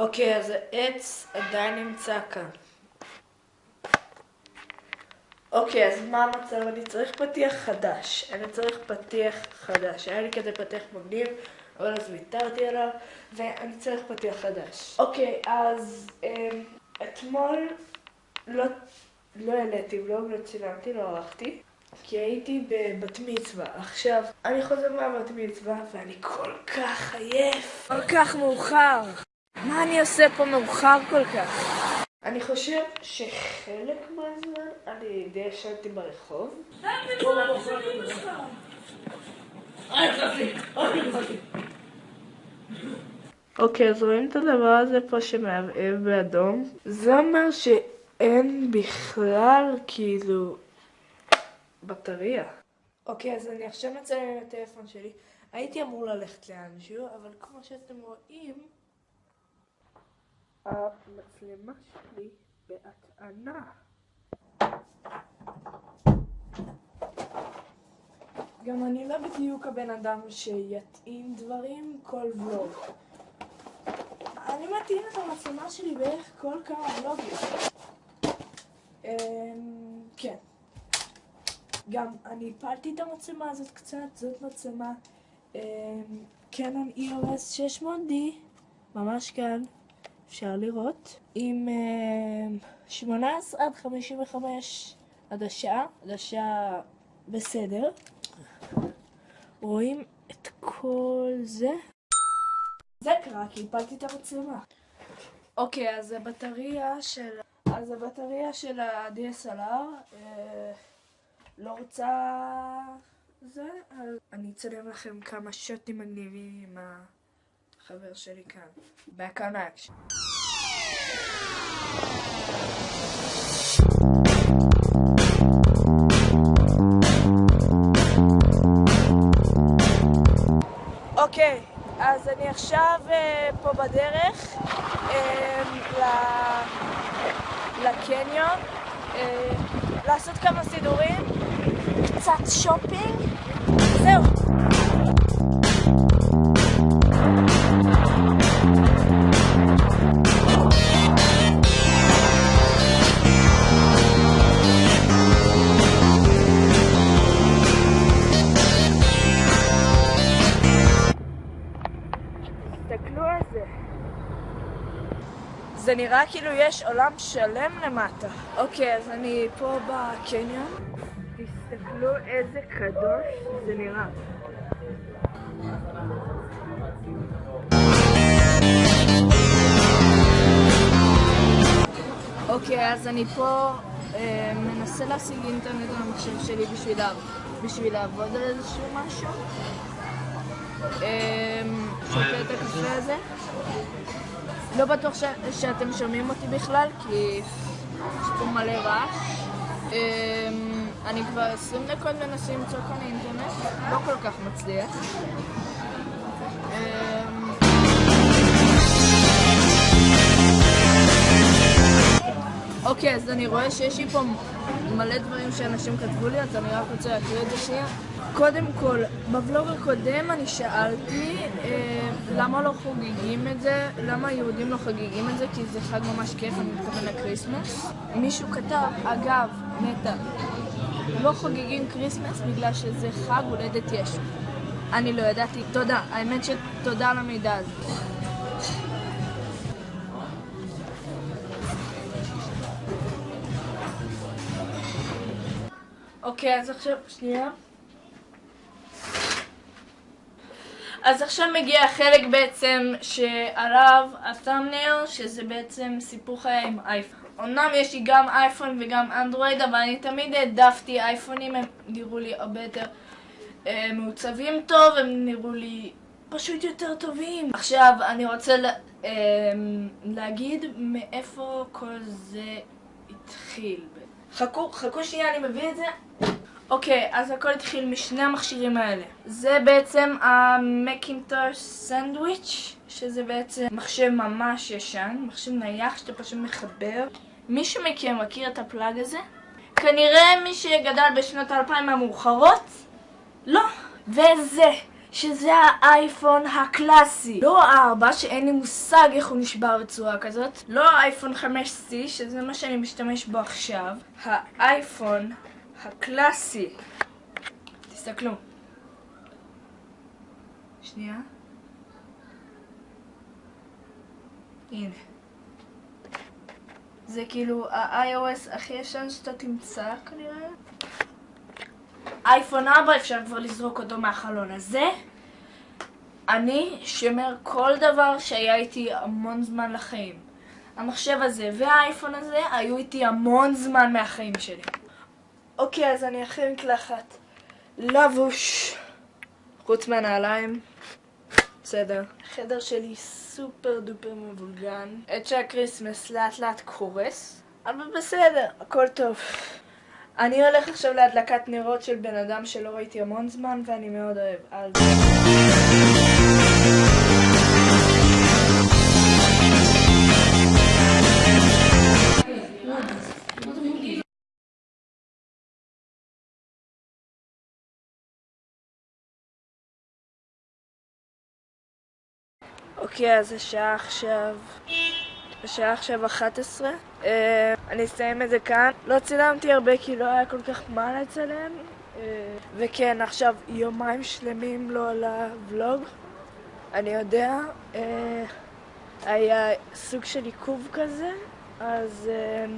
אוקיי, אז העץ עדיין נמצא כאן. אוקיי, אז מה המצב? אני צריך פתיח חדש. אני צריך פתיח חדש. היה לי כזה פתיח מגניב, אבל אז ויתרתי עליו, ואני צריך פתיח חדש. אוקיי, אז אמ, אתמול לא, לא העליתי ולא, לא צילמתי, לא ערכתי. כי הייתי בבת מצווה. עכשיו, אני חוזר מהבת מצווה ואני כל כך עייף. כל כך מאוחר. מה אני עושה פה מאוחר כל כך? אני חושב שחלק מהזמן אני די ישנתי ברחוב. אוקיי, אז רואים את הדבר הזה פה שמעבעב באדום? זה אומר שאין בכלל כאילו בטריה. אוקיי, אז אני עכשיו מצלם עם הטלפון שלי. הייתי אמור ללכת לאנשהו, אבל כמו שאתם רואים, המצלמה שלי בהטענה. גם אני לא בדיוק הבן אדם שיטעין דברים כל ולוג. אני מטעין את המצלמה שלי בערך כל כמה ולוגים. אמ, כן. גם אני הפלתי את המצלמה הזאת קצת, זאת מצלמה קנון EOS 600D, ממש כאן, אפשר לראות, עם 18 עד 55 עדשה, עדשה בסדר. רואים את כל זה? זה קרה כי הפלתי את המצלמה. אוקיי, אז הבטריה של... אז הבטריה של ה-DSLR אה, לא רוצה זה, אז אני אצלם לכם כמה שוטים מגניבים עם החבר שלי כאן. On action. אוקיי, אז אני עכשיו uh, פה בדרך um, ל... לקניון, uh, לעשות כמה סידורים, קצת שופינג, זהו. זה. זה נראה כאילו יש עולם שלם למטה. אוקיי, אז אני פה בקניון. תסתכלו איזה קדוש זה נראה. אוקיי, אז אני פה אה, מנסה להשיג אינטרנט על המחשב שלי בשביל, בשביל לעבוד על איזשהו משהו. אה, שותה את הקפה הזה. לא בטוח ש... שאתם שומעים אותי בכלל, כי יש פה מלא רעש. אמ, אני כבר 20 דקות מנסה למצוא כאן אינטרנט, לא כל כך מצליח. אמ, אוקיי, אז אני רואה שיש לי פה מלא דברים שאנשים כתבו לי, אז אני רק רוצה להקריא את זה שנייה. קודם כל, בבלוג הקודם אני שאלתי אה, למה לא חוגגים את זה, למה יהודים לא חוגגים את זה, כי זה חג ממש כיף, אני מתכוון ל Christmas. מישהו כתב, אגב, נטע, לא חוגגים Christmas בגלל שזה חג הולדת ישו. אני לא ידעתי, תודה, האמת שתודה על המידע הזה. אוקיי, אז עכשיו, שנייה. אז עכשיו מגיע החלק בעצם שעליו התאמנר, שזה בעצם סיפור חיי עם אייפון. אמנם יש לי גם אייפון וגם אנדרואיד, אבל אני תמיד העדפתי אייפונים, הם נראו לי הרבה יותר אה, מעוצבים טוב, הם נראו לי פשוט יותר טובים. עכשיו אני רוצה לה, אה, להגיד מאיפה כל זה התחיל. חכו, חכו שנייה, אני מביא את זה. אוקיי, אז הכל התחיל משני המכשירים האלה. זה בעצם המקינטוש סנדוויץ', שזה בעצם מחשב ממש ישן, מחשב נייח שאתה פשוט מחבר. מישהו מכם מכיר את הפלאג הזה? כנראה מי שגדל בשנות האלפיים המאוחרות? לא. וזה, שזה האייפון הקלאסי. לא הארבע, שאין לי מושג איך הוא נשבר בצורה כזאת. לא האייפון 5C, שזה מה שאני משתמש בו עכשיו. האייפון הקלאסי. תסתכלו. שנייה. הנה. זה כאילו ה-iOS הכי ישן שאתה תמצא כנראה. אייפון 4 אפשר כבר לזרוק אותו מהחלון הזה. אני שומר כל דבר שהיה איתי המון זמן לחיים. המחשב הזה והאייפון הזה היו איתי המון זמן מהחיים שלי. אוקיי, אז אני אחרי מקלחת. לבוש. חוץ מהנעליים. בסדר. החדר שלי super duper מבולגן. עץ ה Christmas לאט לאט קורס. אבל בסדר, הכל טוב. אני הולך עכשיו להדלקת נרות של בן אדם שלא ראיתי המון זמן ואני מאוד אוהב. אז... אוקיי, אז השעה עכשיו... השעה עכשיו 11. Uh, אני אסיים את זה כאן. לא צילמתי הרבה כי לא היה כל כך מה לצלם. Uh, וכן, עכשיו יומיים שלמים לא עלה ולוג. אני יודע. Uh, היה סוג של עיכוב כזה, אז... Uh,